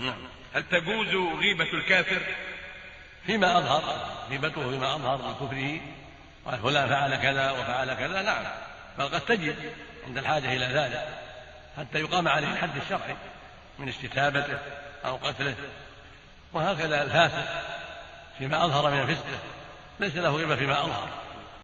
نعم. هل تجوز غيبة الكافر؟ فيما أظهر غيبته فيما أظهر من كفره قال فلان فعل كذا وفعل كذا نعم. بل قد تجد عند الحاجة إلى ذلك حتى يقام عليه الحد الشرعي من استتابته أو قتله. وهكذا الفاسق فيما أظهر من فسقه ليس له غيبة فيما أظهر.